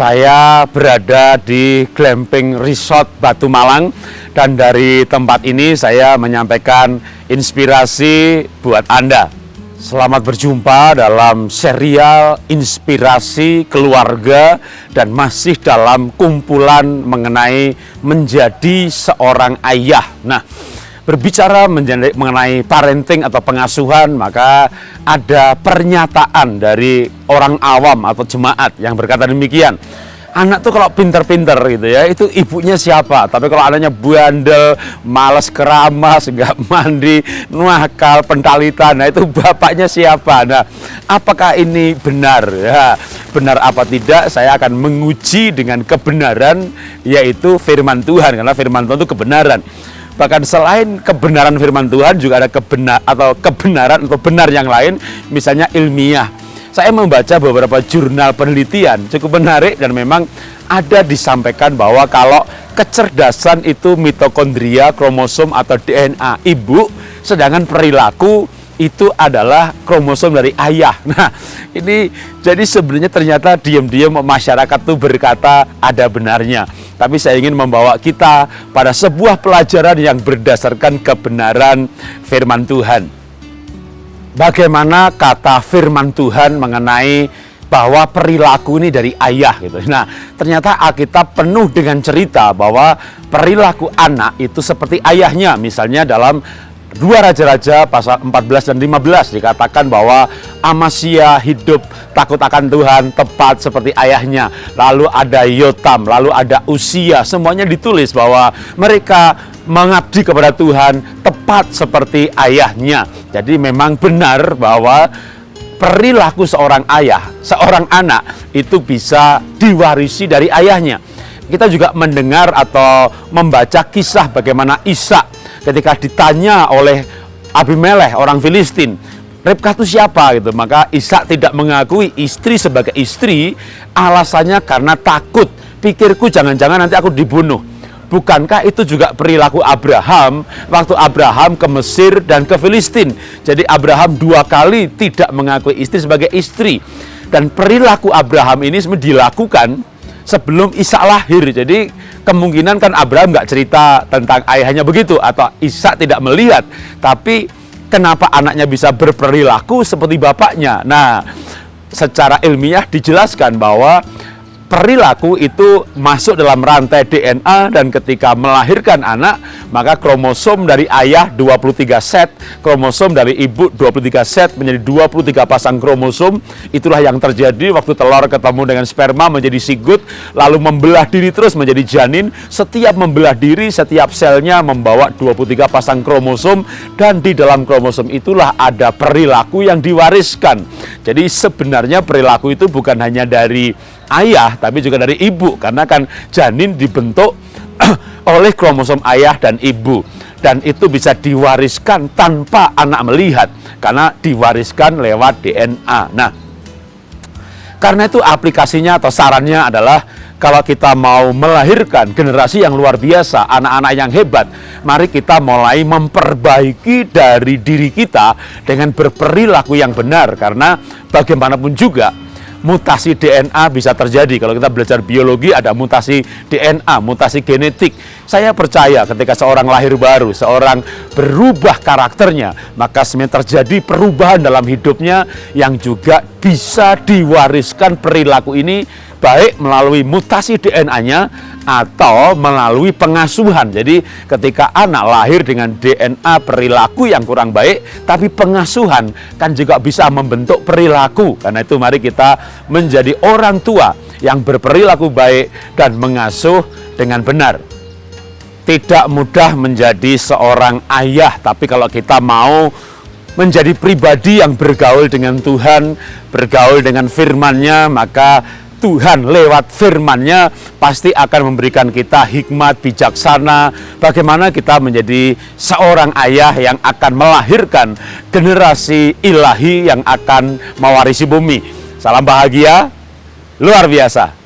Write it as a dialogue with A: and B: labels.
A: Saya berada di Glamping Resort Batu Malang dan dari tempat ini saya menyampaikan inspirasi buat Anda. Selamat berjumpa dalam serial inspirasi keluarga dan masih dalam kumpulan mengenai menjadi seorang ayah. Nah, berbicara mengenai parenting atau pengasuhan, maka ada pernyataan dari orang awam atau jemaat yang berkata demikian. Anak tuh kalau pinter-pinter gitu ya, itu ibunya siapa? Tapi kalau anaknya bandel, malas keramas, nggak mandi, nuakal, pentalitan, nah itu bapaknya siapa? Nah, apakah ini benar? Ya, benar apa tidak? Saya akan menguji dengan kebenaran, yaitu firman Tuhan, karena firman Tuhan itu kebenaran. Bahkan selain kebenaran firman Tuhan juga ada kebenar atau kebenaran atau benar yang lain, misalnya ilmiah. Saya membaca beberapa jurnal penelitian cukup menarik dan memang ada disampaikan bahwa kalau kecerdasan itu mitokondria, kromosom atau DNA ibu, sedangkan perilaku itu adalah kromosom dari ayah. Nah, ini jadi sebenarnya ternyata diam-diam masyarakat tuh berkata ada benarnya. Tapi saya ingin membawa kita pada sebuah pelajaran yang berdasarkan kebenaran firman Tuhan. Bagaimana kata firman Tuhan mengenai bahwa perilaku ini dari ayah gitu. Nah, ternyata Alkitab penuh dengan cerita bahwa perilaku anak itu seperti ayahnya. Misalnya dalam Dua Raja-Raja pasal 14 dan 15 dikatakan bahwa Amasya hidup takut akan Tuhan tepat seperti ayahnya. Lalu ada Yotam, lalu ada Usia. Semuanya ditulis bahwa mereka mengabdi kepada Tuhan tepat seperti ayahnya. Jadi memang benar bahwa perilaku seorang ayah, seorang anak itu bisa diwarisi dari ayahnya. Kita juga mendengar atau membaca kisah bagaimana Ishak ketika ditanya oleh Abimelech orang Filistin Ribkah itu siapa gitu maka Ishak tidak mengakui istri sebagai istri alasannya karena takut pikirku jangan-jangan nanti aku dibunuh Bukankah itu juga perilaku Abraham waktu Abraham ke Mesir dan ke Filistin? Jadi Abraham dua kali tidak mengakui istri sebagai istri. Dan perilaku Abraham ini dilakukan sebelum Ishak lahir. Jadi kemungkinan kan Abraham nggak cerita tentang ayahnya begitu atau Ishak tidak melihat. Tapi kenapa anaknya bisa berperilaku seperti bapaknya? Nah, secara ilmiah dijelaskan bahwa perilaku itu masuk dalam rantai DNA dan ketika melahirkan anak maka kromosom dari ayah 23 set kromosom dari ibu 23 set menjadi 23 pasang kromosom. Itulah yang terjadi waktu telur ketemu dengan sperma menjadi sigut lalu membelah diri terus menjadi janin. Setiap membelah diri setiap selnya membawa 23 pasang kromosom dan di dalam kromosom itulah ada perilaku yang diwariskan. Jadi sebenarnya perilaku itu bukan hanya dari ayah tapi juga dari ibu karena kan janin dibentuk oleh kromosom ayah dan ibu dan itu bisa diwariskan tanpa anak melihat karena diwariskan lewat DNA. Nah, karena itu aplikasinya atau sarannya adalah kalau kita mau melahirkan generasi yang luar biasa, anak-anak yang hebat, mari kita mulai memperbaiki dari diri kita dengan berperilaku yang benar karena bagaimanapun juga mutasi DNA bisa terjadi. Kalau kita belajar biologi ada mutasi DNA, mutasi genetik. Saya percaya ketika seorang lahir baru, seorang berubah karakternya, maka sebenarnya terjadi perubahan dalam hidupnya yang juga bisa diwariskan perilaku ini baik melalui mutasi DNA-nya atau melalui pengasuhan. Jadi ketika anak lahir dengan DNA perilaku yang kurang baik, tapi pengasuhan kan juga bisa membentuk perilaku. Karena itu mari kita menjadi orang tua yang berperilaku baik dan mengasuh dengan benar. Tidak mudah menjadi seorang ayah, tapi kalau kita mau menjadi pribadi yang bergaul dengan Tuhan, bergaul dengan firman-Nya, maka Tuhan lewat firman-Nya pasti akan memberikan kita hikmat bijaksana bagaimana kita menjadi seorang ayah yang akan melahirkan generasi ilahi yang akan mewarisi bumi. Salam bahagia luar biasa.